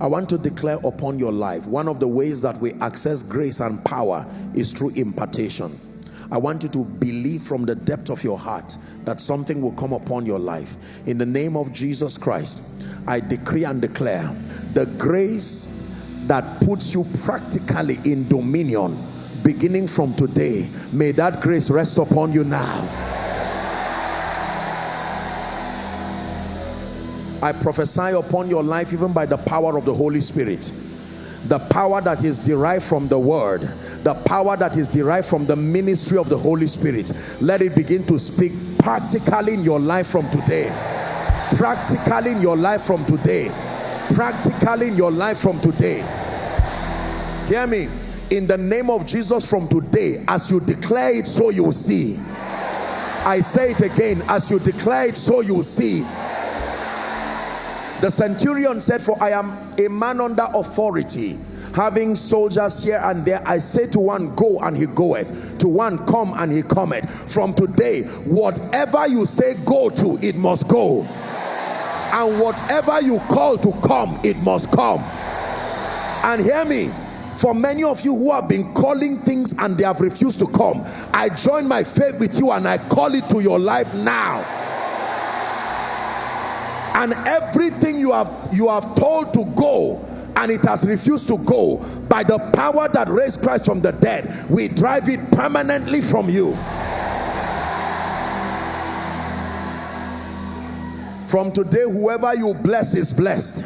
I want to declare upon your life, one of the ways that we access grace and power is through impartation. I want you to believe from the depth of your heart that something will come upon your life. In the name of Jesus Christ, I decree and declare the grace that puts you practically in dominion beginning from today. May that grace rest upon you now I prophesy upon your life even by the power of the Holy Spirit. The power that is derived from the word the power that is derived from the ministry of the Holy Spirit let it begin to speak practically in your life from today. Practically in your life from today. Practically in your life from today. Hear me. In the name of Jesus from today as you declare it so you will see. I say it again as you declare it so you will see it the centurion said, For I am a man under authority, having soldiers here and there. I say to one, Go, and he goeth. To one, Come, and he cometh. From today, whatever you say go to, it must go. And whatever you call to come, it must come. And hear me, for many of you who have been calling things and they have refused to come, I join my faith with you and I call it to your life now and everything you have you have told to go and it has refused to go by the power that raised Christ from the dead we drive it permanently from you. From today whoever you bless is blessed.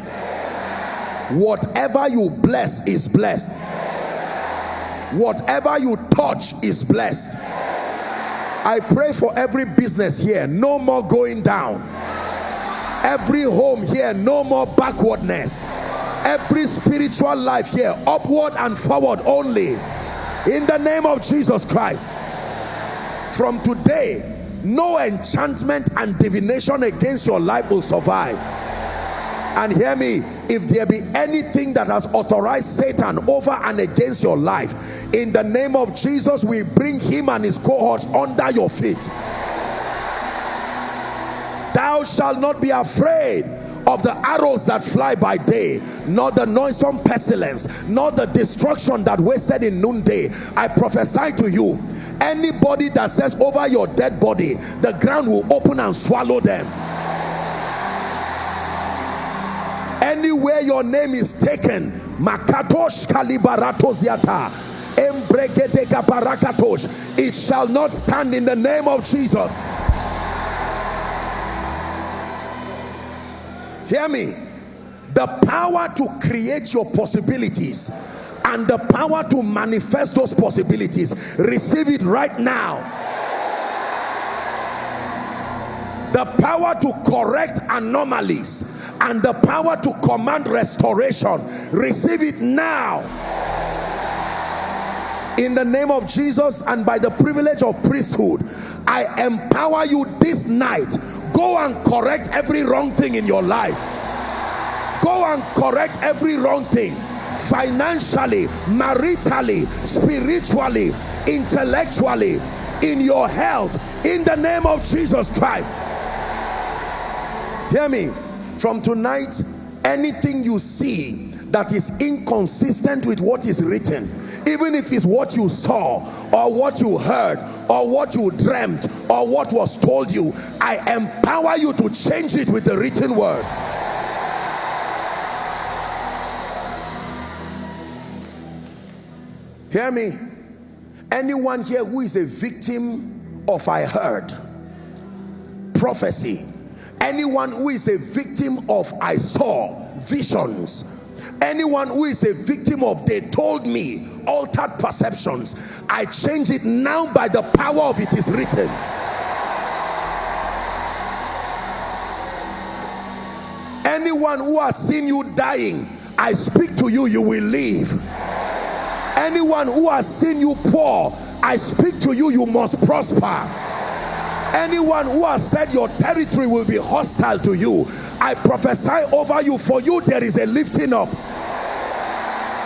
Whatever you bless is blessed. Whatever you touch is blessed. I pray for every business here. No more going down every home here no more backwardness. Every spiritual life here upward and forward only. In the name of Jesus Christ. From today no enchantment and divination against your life will survive. And hear me if there be anything that has authorized Satan over and against your life in the name of Jesus we bring him and his cohorts under your feet thou shalt not be afraid of the arrows that fly by day nor the noisome pestilence nor the destruction that wasted in noonday. I prophesy to you anybody that says over your dead body the ground will open and swallow them. Anywhere your name is taken it shall not stand in the name of jesus hear me. The power to create your possibilities and the power to manifest those possibilities receive it right now. The power to correct anomalies and the power to command restoration receive it now. In the name of Jesus and by the privilege of priesthood I empower you this night go and correct every wrong thing in your life. Go and correct every wrong thing. Financially maritally spiritually intellectually in your health in the name of Jesus Christ. Hear me. From tonight anything you see that is inconsistent with what is written even if it's what you saw or what you heard or what you dreamt or what was told you I empower you to change it with the written word. Hear me? Anyone here who is a victim of I heard prophecy anyone who is a victim of I saw visions anyone who is a victim of they told me altered perceptions. I change it now by the power of it is written. Anyone who has seen you dying I speak to you you will live. Anyone who has seen you poor I speak to you you must prosper anyone who has said your territory will be hostile to you. I prophesy over you for you there is a lifting up.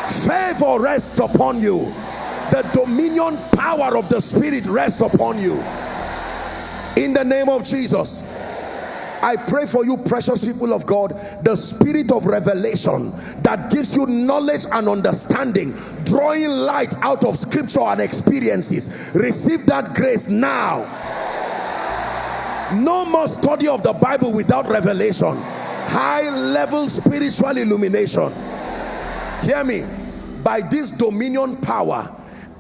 Favor rests upon you. The dominion power of the spirit rests upon you. In the name of Jesus I pray for you precious people of God the spirit of revelation that gives you knowledge and understanding drawing light out of scripture and experiences. Receive that grace now no more study of the Bible without revelation. High level spiritual illumination. Hear me. By this dominion power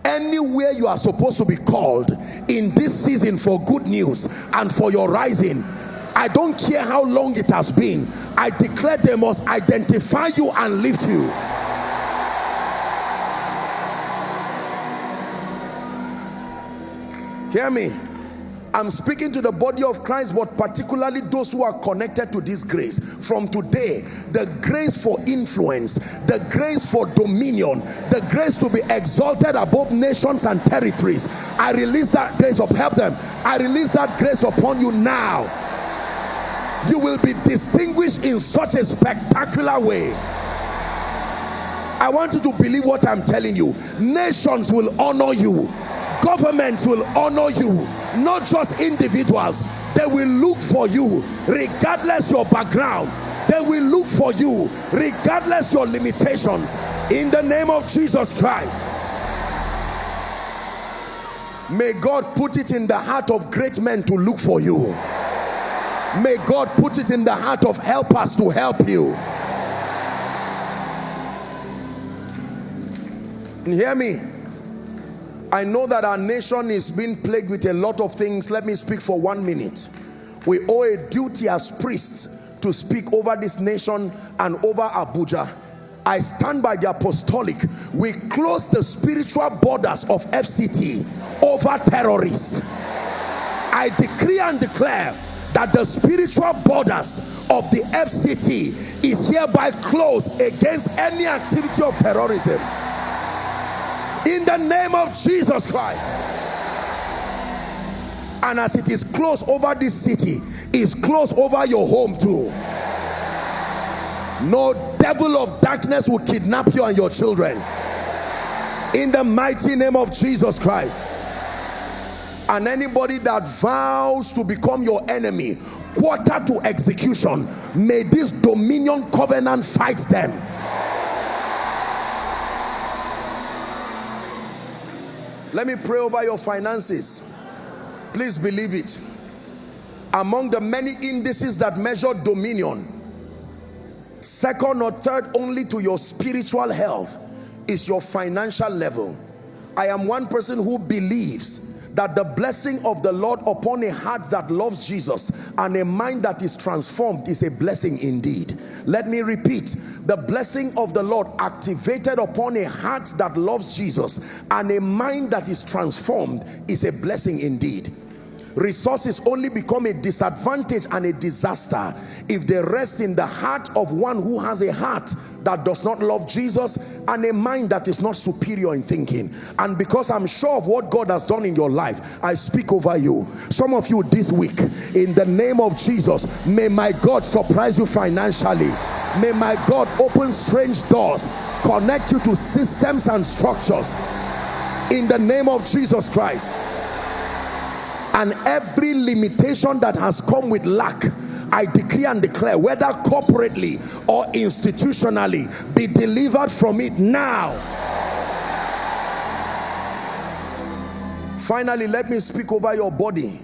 anywhere you are supposed to be called in this season for good news and for your rising I don't care how long it has been I declare they must identify you and lift you. Hear me I'm speaking to the body of Christ, but particularly those who are connected to this grace. From today, the grace for influence, the grace for dominion, the grace to be exalted above nations and territories. I release that grace of help them. I release that grace upon you now. You will be distinguished in such a spectacular way. I want you to believe what I'm telling you. Nations will honor you governments will honor you not just individuals. They will look for you regardless your background. They will look for you regardless your limitations. In the name of Jesus Christ. May God put it in the heart of great men to look for you. May God put it in the heart of helpers to help you. And hear me I know that our nation is being plagued with a lot of things. Let me speak for one minute. We owe a duty as priests to speak over this nation and over Abuja. I stand by the apostolic. We close the spiritual borders of FCT over terrorists. I decree and declare that the spiritual borders of the FCT is hereby closed against any activity of terrorism in the name of Jesus Christ. And as it is closed over this city is closed over your home too. No devil of darkness will kidnap you and your children. In the mighty name of Jesus Christ. And anybody that vows to become your enemy quarter to execution may this dominion covenant fight them Let me pray over your finances. Please believe it. Among the many indices that measure dominion, second or third only to your spiritual health is your financial level. I am one person who believes that the blessing of the Lord upon a heart that loves Jesus and a mind that is transformed is a blessing indeed. Let me repeat, the blessing of the Lord activated upon a heart that loves Jesus and a mind that is transformed is a blessing indeed resources only become a disadvantage and a disaster if they rest in the heart of one who has a heart that does not love Jesus and a mind that is not superior in thinking. And because I'm sure of what God has done in your life I speak over you. Some of you this week in the name of Jesus may my God surprise you financially. May my God open strange doors connect you to systems and structures. In the name of Jesus Christ and every limitation that has come with lack I decree and declare whether corporately or institutionally be delivered from it now. Finally let me speak over your body.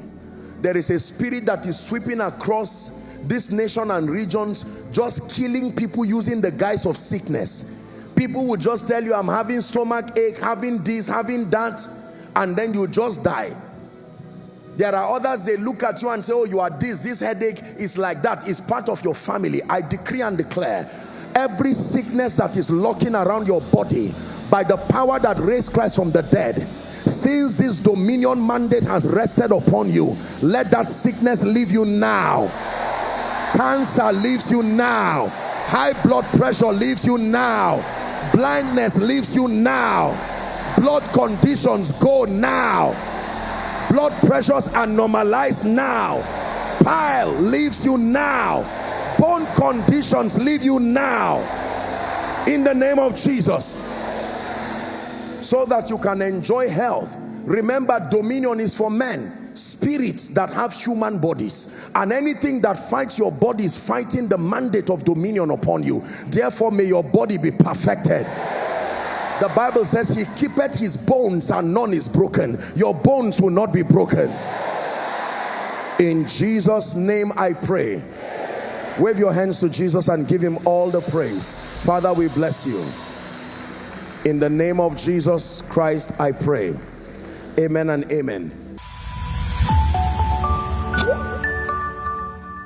There is a spirit that is sweeping across this nation and regions just killing people using the guise of sickness. People will just tell you I'm having stomach ache having this having that and then you just die there are others, they look at you and say, oh, you are this, this headache is like that. It's part of your family. I decree and declare every sickness that is locking around your body by the power that raised Christ from the dead, since this dominion mandate has rested upon you, let that sickness leave you now. Cancer leaves you now. High blood pressure leaves you now. Blindness leaves you now. Blood conditions go now blood pressures are normalized now. Pile leaves you now. Bone conditions leave you now. In the name of Jesus. So that you can enjoy health. Remember dominion is for men. Spirits that have human bodies. And anything that fights your body is fighting the mandate of dominion upon you. Therefore may your body be perfected the bible says he keepeth his bones and none is broken. Your bones will not be broken. In jesus name i pray. Wave your hands to jesus and give him all the praise. Father we bless you. In the name of jesus christ i pray. Amen and amen